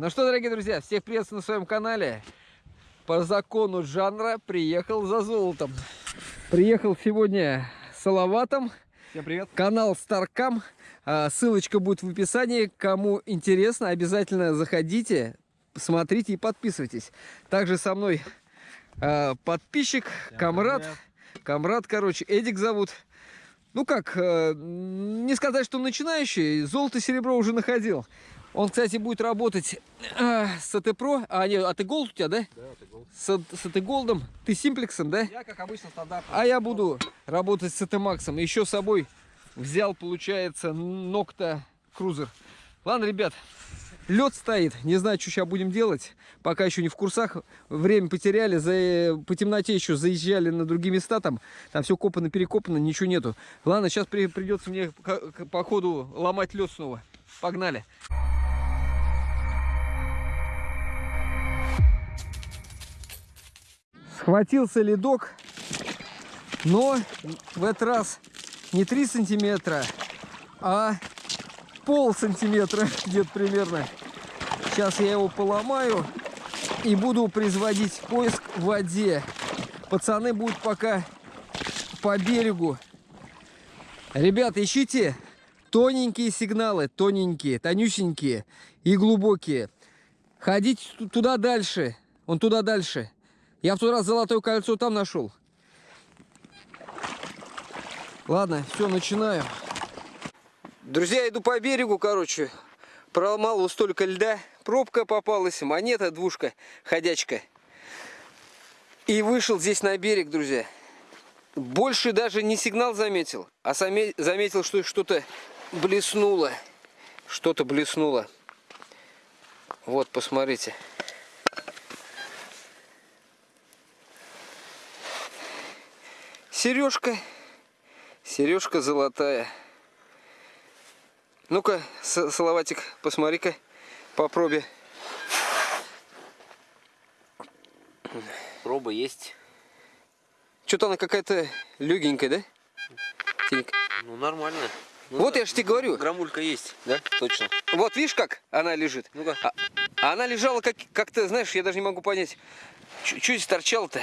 Ну что, дорогие друзья, всех приветствую на своем канале. По закону жанра приехал за золотом. Приехал сегодня с Салаватом. Всем привет. Канал Старкам. А, ссылочка будет в описании. Кому интересно, обязательно заходите, смотрите и подписывайтесь. Также со мной а, подписчик, Всем комрад. Привет. Комрад, короче, Эдик зовут. Ну как, э, не сказать, что начинающий, золото-серебро уже находил. Он, кстати, будет работать э, с AT Pro. А, нет, AT Gold у тебя, да? Да, AT Gold. С, с AT Gold ом. Ты Simplex ом, да? Я, как обычно, стандартно. А я буду работать с AT Max ом. Еще с собой взял, получается, Nokta Kruzer. Ладно, ребят, лед стоит. Не знаю, что сейчас будем делать. Пока еще не в курсах. Время потеряли. За, по темноте еще заезжали на другие места. Там, там все копано, перекопано, ничего нету. Ладно, сейчас при, придется мне по ходу ломать лед снова. Погнали. Схватился ледок, но в этот раз не 3 сантиметра, а пол сантиметра где-то примерно. Сейчас я его поломаю и буду производить поиск в воде. Пацаны будут пока по берегу. Ребята, ищите тоненькие сигналы, тоненькие, тонюсенькие и глубокие. Ходите туда дальше, он туда дальше. Я в тот раз золотое кольцо там нашел. Ладно, все, начинаю. Друзья, иду по берегу, короче. Проломал вот столько льда. Пробка попалась, монета, двушка, ходячка. И вышел здесь на берег, друзья. Больше даже не сигнал заметил, а заметил, что что-то блеснуло. Что-то блеснуло. Вот, посмотрите. Сережка. Сережка золотая. Ну-ка, Салаватик, посмотри-ка по пробе. Проба есть. Что-то она какая-то легенькая, да? Тинька. Ну, нормально. Ну, вот я же тебе говорю. Грамулька есть, да? Точно. Вот видишь, как она лежит? Ну-ка. А, а она лежала как-то, как знаешь, я даже не могу понять, что здесь торчало-то.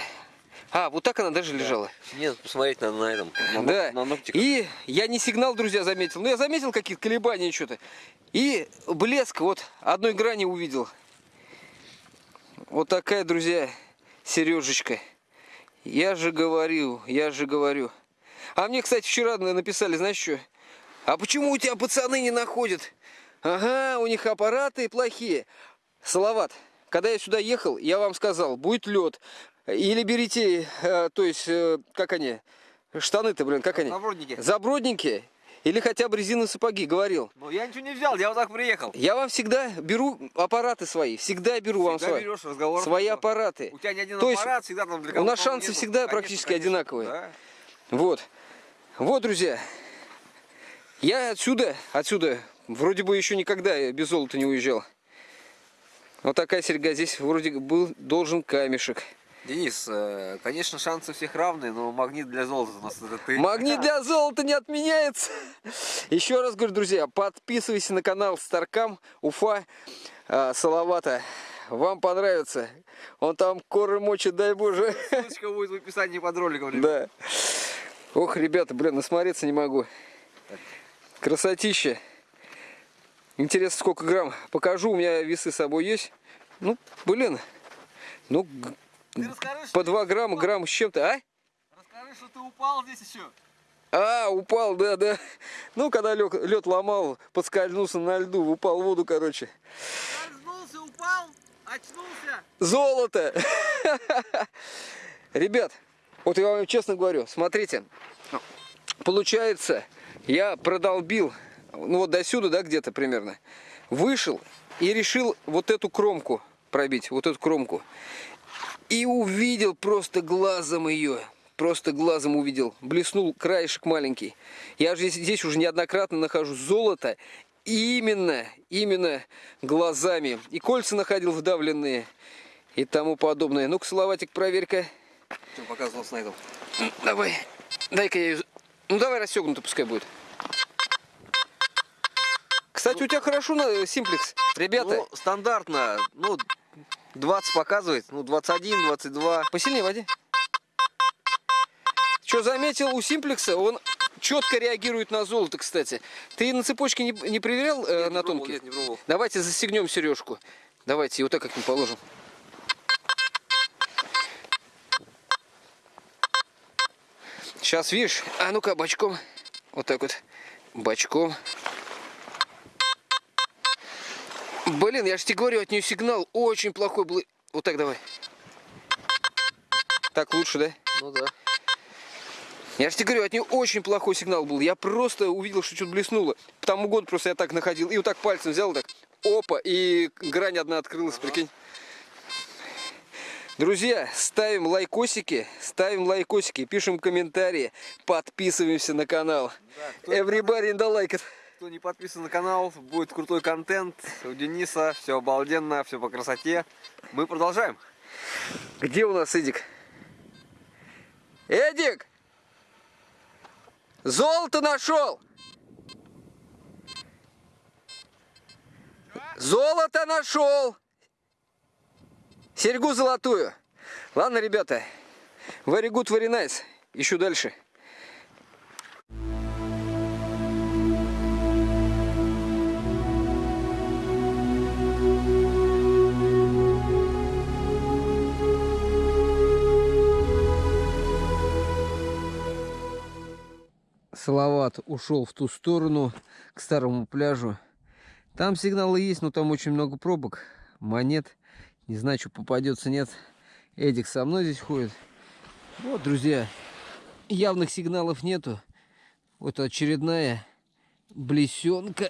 А, вот так она даже лежала? Нет, посмотреть надо на этом, на, да. на ногтиках. И я не сигнал, друзья, заметил. Ну, я заметил какие-то колебания что-то. И блеск вот одной грани увидел. Вот такая, друзья, сережечка. Я же говорю, я же говорю. А мне, кстати, вчера написали, знаешь что? А почему у тебя пацаны не находят? Ага, у них аппараты плохие. Салават, когда я сюда ехал, я вам сказал, будет лед. Или берите, э, то есть, э, как они, штаны-то, блин, как они? Забродники. Забродники. Или хотя бы резиновые сапоги, говорил. Ну, я ничего не взял, я вот так приехал. Я вам всегда беру аппараты свои, всегда беру всегда вам свои. берешь разговор. Свои аппараты. У тебя не один То аппарат, есть, всегда там для У нас шансы нету. всегда конечно, практически конечно, одинаковые. Да. Вот. Вот, друзья. Я отсюда, отсюда, вроде бы еще никогда без золота не уезжал. Вот такая серьга. Здесь вроде был должен камешек. Денис, э, конечно, шансы всех равны, но магнит для золота у нас это ты. Магнит для золота не отменяется. Еще раз говорю, друзья, подписывайся на канал Старкам Уфа э, Салавата. Вам понравится. Он там коры мочит, дай боже. Ссылочка будет в описании под роликом. Ребят. Да. Ох, ребята, блин, насмотреться не могу. Красотища. Интересно, сколько грамм. Покажу, у меня весы с собой есть. Ну, блин. Ну, расскажи, по 2 грамма, грамм с чем-то, а? Расскажи, что ты упал здесь еще. А, упал, да, да. Ну, когда лед, лед ломал, подскользнулся на льду, упал в воду, короче. Скользнулся, упал, очнулся. Золото! Ребят, вот я вам честно говорю, смотрите, получается, я продолбил ну вот до сюда, да, где-то примерно, вышел и решил вот эту кромку пробить, вот эту кромку. И увидел просто глазом ее, просто глазом увидел, блеснул краешек маленький. Я же здесь, здесь уже неоднократно нахожу золото, именно, именно глазами. И кольца находил вдавленные и тому подобное. Ну-ка, Салаватик, проверь-ка. Что показывал снайдом? Давай, дай-ка я ее... Ну давай расстегнуто пускай будет. Кстати, у тебя хорошо на симплекс. Ребята, Ну, стандартно, ну, 20 показывает, ну, 21, 22. посильнее воде. Что заметил у симплекса, он четко реагирует на золото, кстати. Ты на цепочке не, не проверял э, Нет, не на пробовал, тонкий? Нет, не пробовал. Давайте застегнем сережку. Давайте, вот так как мы положим. Сейчас, видишь, а ну-ка, бочком. Вот так вот, бочком. Блин, я же тебе говорю, от нее сигнал очень плохой был. Вот так давай. Так лучше, да? Ну да. Я же тебе говорю, от нее очень плохой сигнал был. Я просто увидел, что что-то блеснуло. По тому году просто я так находил. И вот так пальцем взял, так, опа, и грань одна открылась, прикинь. Друзья, ставим лайкосики, ставим лайкосики, пишем комментарии, подписываемся на канал. Да, Everybody in the like it. Кто не подписан на канал, будет крутой контент. У Дениса все обалденно, все по красоте. Мы продолжаем. Где у нас Эдик? Эдик! Золото нашел! Золото нашел! Серьгу золотую. Ладно, ребята. Very good, very nice. Ищу дальше. Салават ушел в ту сторону, к старому пляжу. Там сигналы есть, но там очень много пробок, монет. Не знаю, что попадется, нет. Эдик со мной здесь ходит. Вот, друзья, явных сигналов нету. Вот очередная блесенка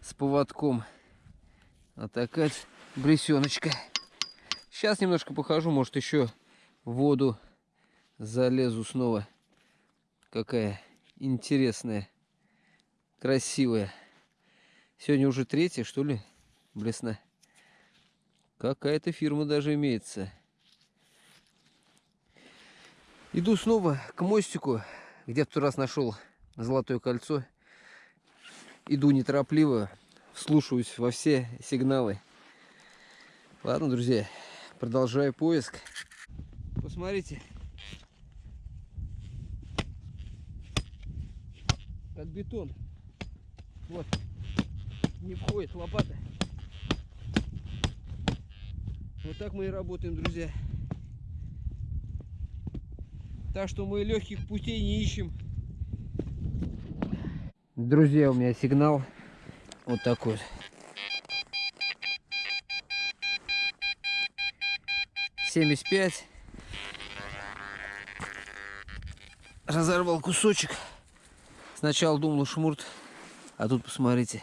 с поводком. А такая блесеночка. Сейчас немножко похожу, может еще в воду залезу снова. Какая интересная, красивая. Сегодня уже третья, что ли, блесна. Какая-то фирма даже имеется. Иду снова к мостику, где в тот раз нашел золотое кольцо. Иду неторопливо, вслушиваюсь во все сигналы. Ладно, друзья, продолжаю поиск. Посмотрите. Как бетон. Вот. Не входит лопата. Вот так мы и работаем, друзья. Так что мы легких путей не ищем. Друзья, у меня сигнал вот такой. Семьдесят пять. Разорвал кусочек. Сначала думал шмурт, а тут посмотрите.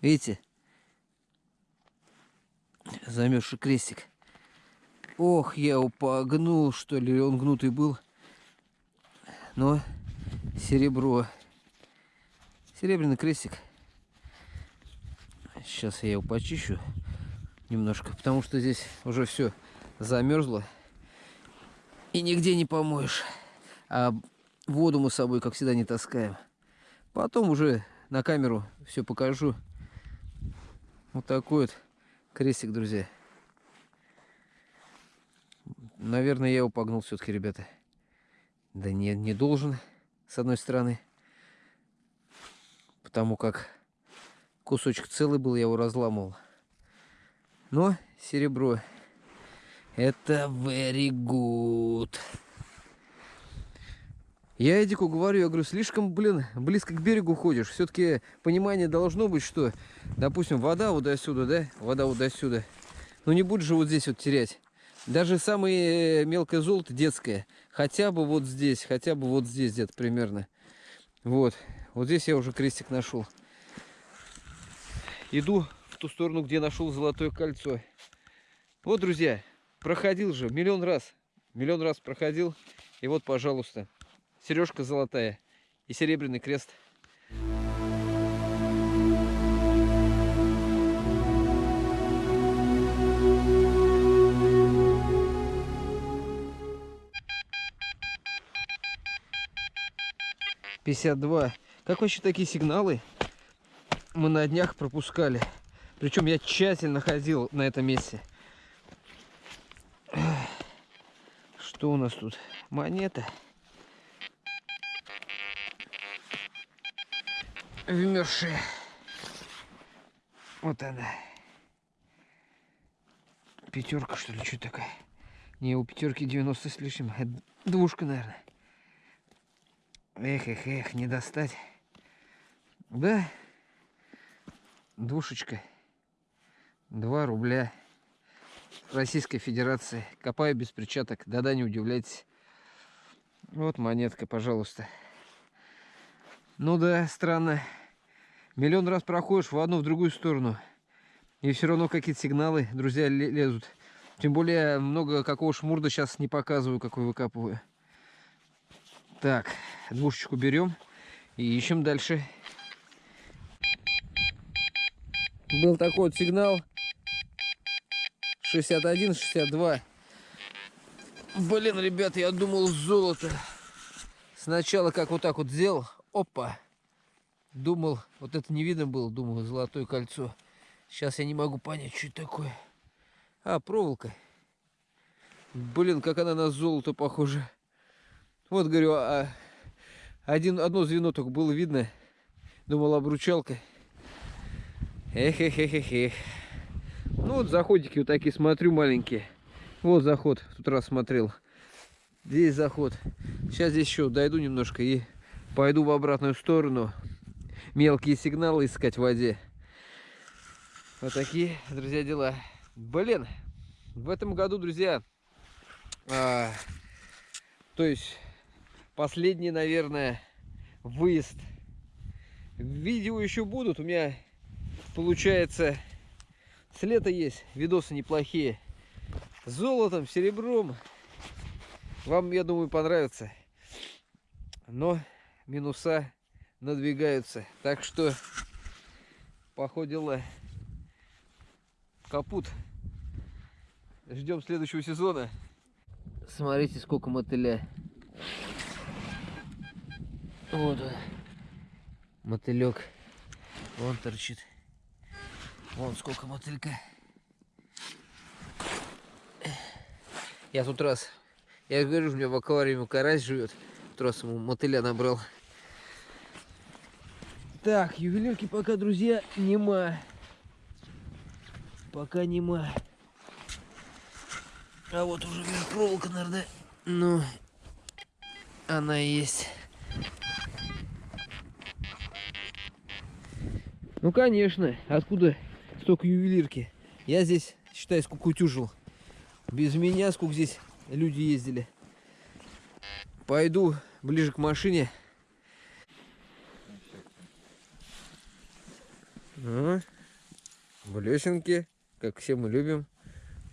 Видите? Замерзший крестик. Ох, я его погнул, что ли, он гнутый был. Но серебро. Серебряный крестик. Сейчас я его почищу немножко, потому что здесь уже все замерзло. И нигде не помоешь. А воду мы с собой, как всегда, не таскаем. Потом уже на камеру все покажу. Вот такой вот крестик, друзья. Наверное, я его погнул все-таки, ребята. Да не, не должен, с одной стороны. Потому как кусочек целый был, я его разламывал. Но серебро. Это very good. Я Эдику говорю, я говорю, слишком, блин, близко к берегу ходишь. Все-таки понимание должно быть, что, допустим, вода вот до сюда, да? Вода вот до сюда. Ну не будешь же вот здесь вот терять. Даже самое мелкое золото детское. Хотя бы вот здесь, хотя бы вот здесь где-то примерно. Вот. Вот здесь я уже крестик нашел. Иду в ту сторону, где нашел золотое кольцо. Вот, друзья, проходил же миллион раз. Миллион раз проходил. И вот, пожалуйста, сережка золотая и серебряный крест. Пятьдесят два. Как вообще такие сигналы мы на днях пропускали? Причем я тщательно ходил на этом месте. Что у нас тут? Монета. Вмерзшая. Вот она. Пятерка, что ли, что такая? Не, у пятерки 90 с лишним. Двушка, наверное. Эх, эх, эх, не достать. Да, двушечка. Два рубля. Российской Федерации. Копаю без перчаток. Да-да, не удивляйтесь. Вот монетка, пожалуйста. Ну да, странно. Миллион раз проходишь в одну, в другую сторону. И все равно какие-то сигналы, друзья, лезут. Тем более, много какого шмурда сейчас не показываю, какой выкапываю. Так, двушечку берем и ищем дальше. Был такой вот сигнал. 61-62. Блин, ребят, я думал золото. Сначала как вот так вот сделал. Опа. Думал, вот это не видно было, думал, золотое кольцо. Сейчас я не могу понять, что это такое. А, проволока. Блин, как она на золото похожа. Вот, говорю, а один, одно звено только было видно. Думал, обручалка. Эх, эх, эх, эх, эх. Ну вот заходики вот такие смотрю маленькие. Вот заход, в тот раз смотрел. Здесь заход. Сейчас здесь еще дойду немножко и пойду в обратную сторону. Мелкие сигналы искать в воде. Вот такие, друзья, дела. Блин, в этом году, друзья, а, то есть последний, наверное, выезд. Видео еще будут. У меня, получается, с лета есть видосы неплохие. С золотом, серебром. Вам, я думаю, понравится. Но минуса надвигаются. Так что, по капут. Ждем следующего сезона. Смотрите, сколько мотыля. Вот он. Мотылек. Вон торчит. Вон сколько мотылька. Я тут раз, я говорю, у меня в аквариуме карась живет. Раз ему мотыля набрал. Так, ювелирки пока, друзья, нема. Пока нема. А вот уже проволока, наверное. Ну, она есть. Ну, конечно. Откуда столько ювелирки? Я здесь, считай, скукутюжил. Без меня сколько здесь люди ездили. Пойду ближе к машине. А, блесенки, как все мы любим.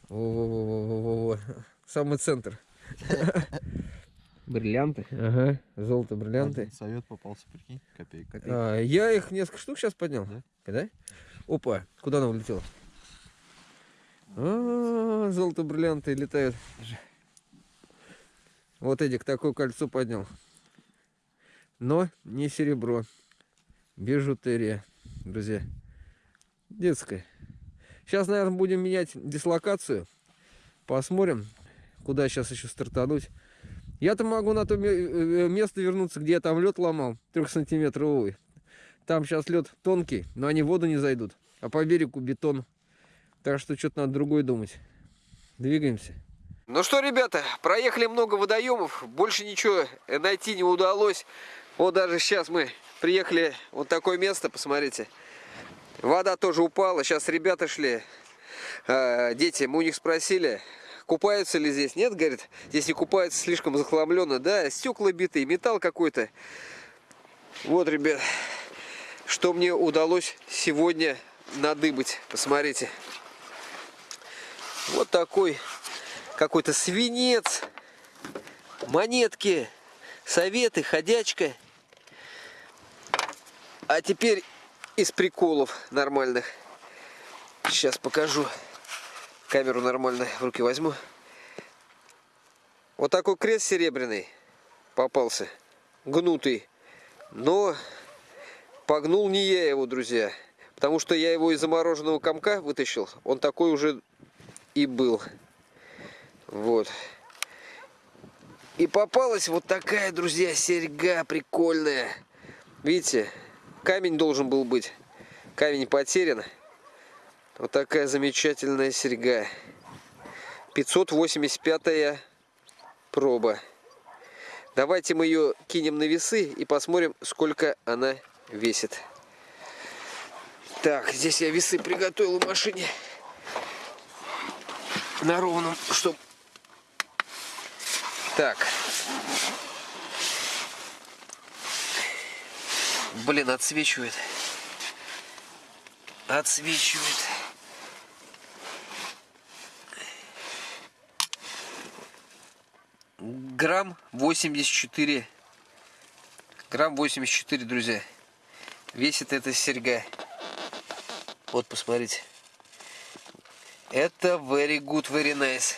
Во-во-во-во-во-во. Самый центр. Бриллианты. Ага. Золото бриллианты. Один совет попался, прикинь, копейка. А, я их несколько штук сейчас поднял. Да? Да? Опа, куда она улетела? А, золото бриллианты летают. Вот Эдик такое кольцо поднял. Но не серебро. Бижутерия, друзья. Детская. Сейчас, наверное, будем менять дислокацию. Посмотрим, куда сейчас еще стартануть. Я-то могу на то э, место вернуться, где я там лед ломал, трехсантиметровый. Там сейчас лед тонкий, но они в воду не зайдут. А по берегу бетон. Так что что-то надо другое думать. Двигаемся. Ну что, ребята, проехали много водоемов, больше ничего найти не удалось. Вот даже сейчас мы приехали вот такое место, посмотрите. Вода тоже упала, сейчас ребята шли, э, дети, мы у них спросили, Купаются ли здесь? Нет, говорит, здесь не купаются, слишком захламленно. Да, стекла битые, металл какой-то. Вот, ребят, что мне удалось сегодня надыбать. Посмотрите. Вот такой какой-то свинец, монетки, советы, ходячка. А теперь из приколов нормальных. Сейчас покажу. Камеру нормально в руки возьму. Вот такой крест серебряный попался. Гнутый. Но Погнул не я его, друзья. Потому что я его из замороженного комка вытащил. Он такой уже и был. Вот. И попалась вот такая, друзья, серьга прикольная. Видите, камень должен был быть. Камень потерян. Вот такая замечательная серьга. 585 проба. Давайте мы ее кинем на весы и посмотрим, сколько она весит. Так, здесь я весы приготовил в машине. На ровном, чтоб... Так. Блин, отсвечивает. Отсвечивает. Грамм 84. Грамм 84, друзья. Весит эта серьга. Вот, посмотрите. Это very good, very nice.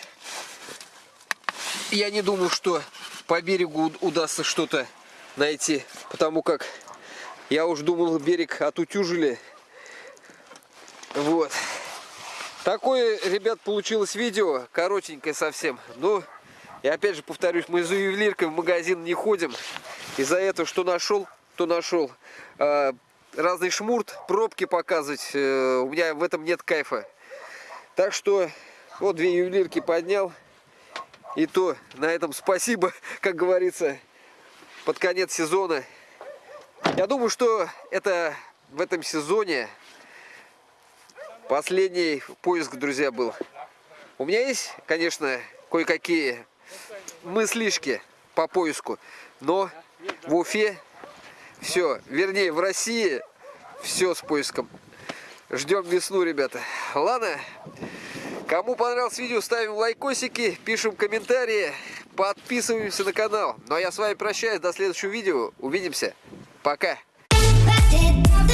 Я не думаю, что по берегу удастся что-то найти, потому как я уж думал, берег отутюжили. Вот. Такое, ребят, получилось видео, коротенькое совсем. Но, и опять же повторюсь, мы за ювелиркой в магазин не ходим. Из-за этого, что нашел, то нашел. А, разный шмурт, пробки показывать. Э, у меня в этом нет кайфа. Так что, вот две ювелирки поднял. И то на этом спасибо, как говорится, под конец сезона. Я думаю, что это в этом сезоне последний поиск, друзья, был. У меня есть, конечно, кое-какие мыслишки по поиску, но в Уфе все, вернее, в России все с поиском. Ждем весну, ребята. Ладно, кому понравилось видео, ставим лайкосики, пишем комментарии, подписываемся на канал. Ну а я с вами прощаюсь, до следующего видео. Увидимся. Пока. Back it, the